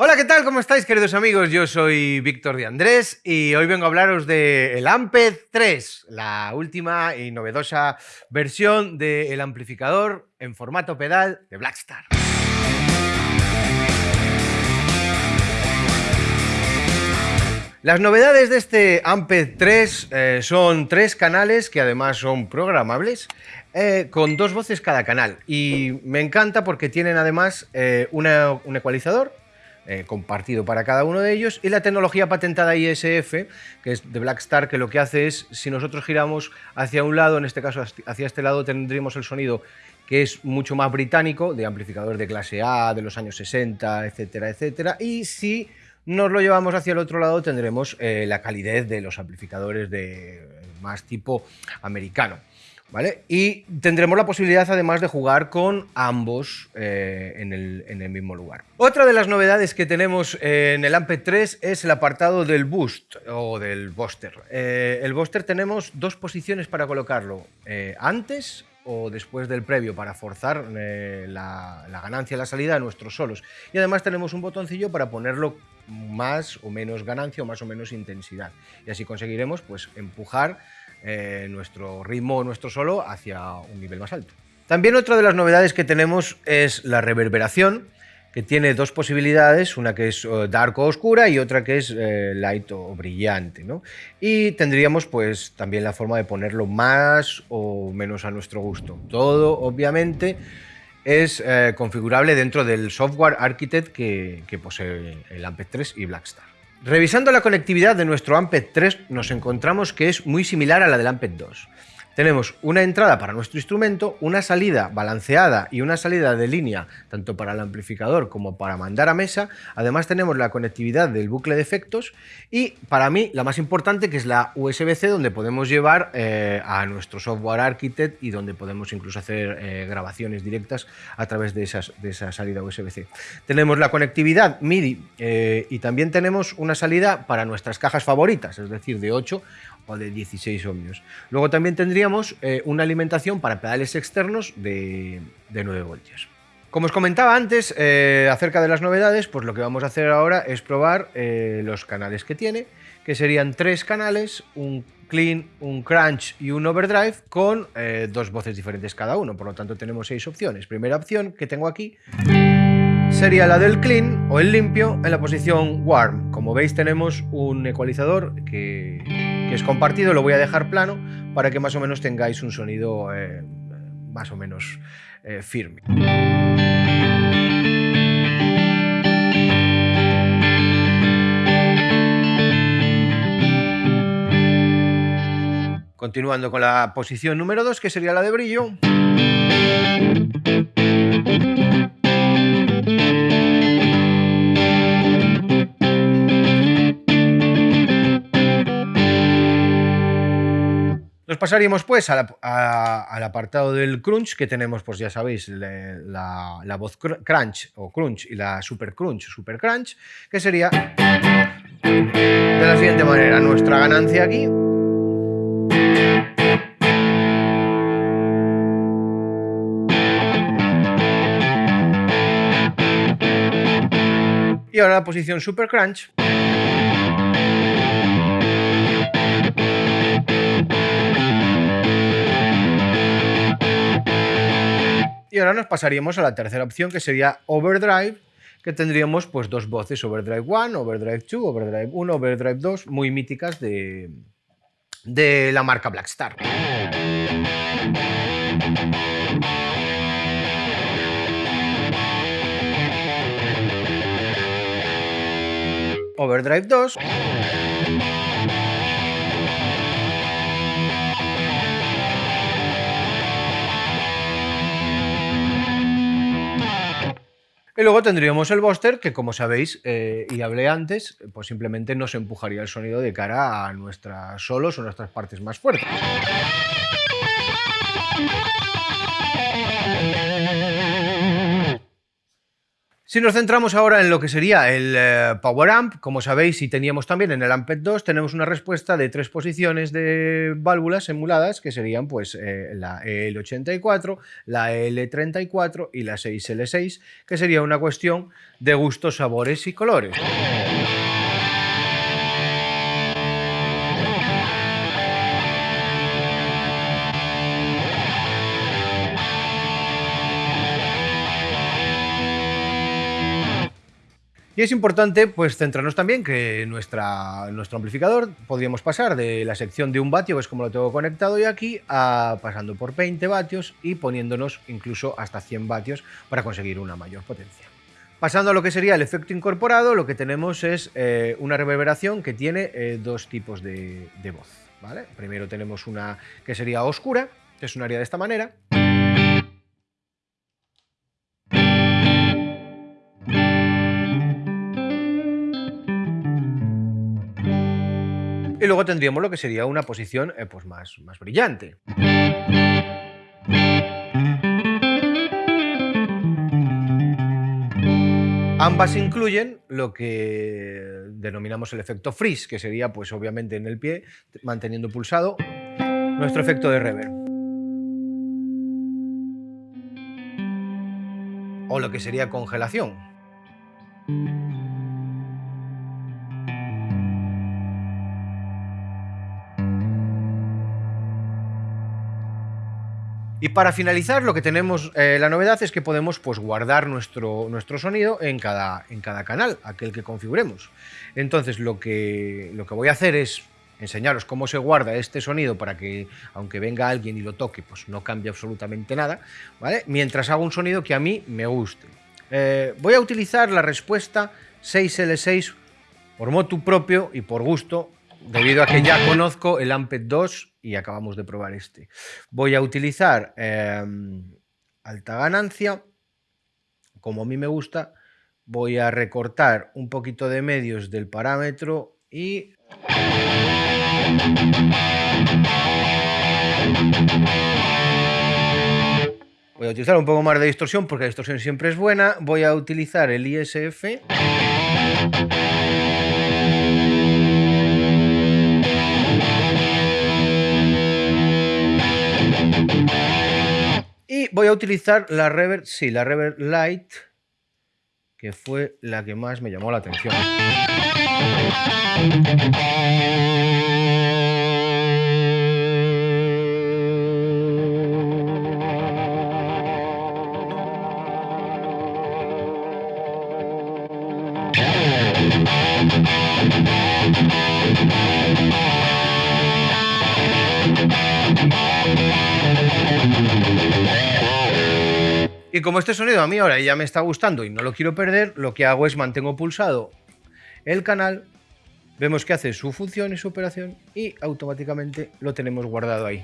Hola, ¿qué tal? ¿Cómo estáis, queridos amigos? Yo soy Víctor de Andrés y hoy vengo a hablaros de el Amped 3, la última y novedosa versión del amplificador en formato pedal de Blackstar. Las novedades de este Amped 3 eh, son tres canales que además son programables eh, con dos voces cada canal y me encanta porque tienen además eh, un ecualizador compartido para cada uno de ellos y la tecnología patentada ISF, que es de Blackstar, que lo que hace es, si nosotros giramos hacia un lado, en este caso hacia este lado, tendríamos el sonido que es mucho más británico, de amplificador de clase A, de los años 60, etcétera, etcétera, y si nos lo llevamos hacia el otro lado, tendremos eh, la calidez de los amplificadores de más tipo americano. Y tendremos la posibilidad además de jugar con ambos eh, en, el, mismo lugar. Otra de las novedades que tenemos en el Amped 3 es el apartado del boost o del booster. Eh, el booster tenemos dos posiciones para colocarlo, antes o después del previo para forzar eh, la, ganancia la salida de nuestros solos. Y además tenemos un botoncillo para ponerlo más o menos ganancia o más o menos intensidad. Y así conseguiremos pues, empujar eh, nuestro ritmo nuestro solo hacia un nivel más alto. También otra de las novedades que tenemos es la reverberación, que tiene dos posibilidades, una que es eh, dark o oscura y otra que es eh, light o brillante. ¿no? Y tendríamos pues también la forma de ponerlo más o menos a nuestro gusto. Todo, obviamente, es eh, configurable dentro del software architect que, que posee el Amped 3 y Blackstar. Revisando la conectividad de nuestro Amped 3 nos encontramos que es muy similar a la del Amped 2. Tenemos una entrada para nuestro instrumento, una salida balanceada y una salida de línea tanto para el amplificador como para mandar a mesa. Además tenemos la conectividad del bucle de efectos y para mí la más importante que es la USB-C donde podemos llevar eh, a nuestro software architect y donde podemos incluso hacer eh, grabaciones directas a través de, esas, de esa salida USB-C. Tenemos la conectividad MIDI eh, y también tenemos una salida para nuestras cajas favoritas, es decir, de 8 o de 16 ohmios. Luego también tendríamos eh, una alimentación para pedales externos de, 9 voltios. Como os comentaba antes eh, acerca de las novedades, pues lo que vamos a hacer ahora es probar eh, los canales que tiene, que serían tres canales, un clean, un crunch y un overdrive con dos voces diferentes cada uno, por lo tanto tenemos seis opciones. Primera opción que tengo aquí sería la del clean o el limpio en la posición warm. Como veis tenemos un ecualizador que que es compartido, lo voy a dejar plano para que más o menos tengáis un sonido eh, más o menos eh, firme. Continuando con la posición número 2, que sería la de brillo. Pasaríamos pues al apartado del crunch, que tenemos, pues ya sabéis, la, voz crunch o crunch y la super crunch, super crunch, que sería de la siguiente manera, nuestra ganancia aquí. Y ahora la posición super crunch. Y ahora nos pasaríamos a la tercera opción, que sería Overdrive, que tendríamos pues dos voces, Overdrive 1, Overdrive 2, Overdrive 1, Overdrive 2, muy míticas de, de la marca Blackstar. Overdrive 2. Y luego tendríamos el Buster, que como sabéis, eh, y hablé antes, pues simplemente nos empujaría el sonido de cara a nuestras solos o nuestras partes más fuertes. Si nos centramos ahora en lo que sería el eh, Power Amp, como sabéis y teníamos también en el Amped 2, tenemos una respuesta de tres posiciones de válvulas emuladas, que serían pues eh, la EL84, la EL34 y la 6L6, que sería una cuestión de gustos, sabores y colores. Y es importante pues, centrarnos también que nuestra, nuestro amplificador podríamos pasar de la sección de un vatio, que es como lo tengo conectado yo aquí, a pasando por 20 vatios y poniéndonos incluso hasta 100 vatios para conseguir una mayor potencia. Pasando a lo que sería el efecto incorporado, lo que tenemos es eh, una reverberación que tiene eh, dos tipos de, de voz. ¿vale? Primero tenemos una que sería oscura, que sonaría de esta manera. Luego tendríamos lo que sería una posición eh, pues más, más brillante. Ambas incluyen lo que denominamos el efecto freeze, que sería pues obviamente en el pie, manteniendo pulsado nuestro efecto de reverb. O lo que sería congelación. Y para finalizar, lo que tenemos, eh, la novedad es que podemos pues, guardar nuestro, nuestro sonido en cada, en cada canal, aquel que configuremos. Entonces, lo que, lo que voy a hacer es enseñaros cómo se guarda este sonido para que, aunque venga alguien y lo toque, pues no cambie absolutamente nada, ¿vale? Mientras hago un sonido que a mí me guste. Eh, voy a utilizar la respuesta 6L6 por motu propio y por gusto, debido a que ya conozco el Amped 2 y acabamos de probar este. Voy a utilizar em, alta ganancia, como a mí me gusta, voy a recortar un poquito de medios del parámetro y... Voy a utilizar un poco más de distorsión porque la distorsión siempre es buena. Voy a utilizar el ISF. Voy a utilizar la Reverb, sí, la Reverb Light, que fue la que más me llamó la atención. Y como este sonido a mí ahora ya me está gustando y no lo quiero perder, lo que hago es mantengo pulsado el canal, vemos que hace su función y su operación y automáticamente lo tenemos guardado ahí.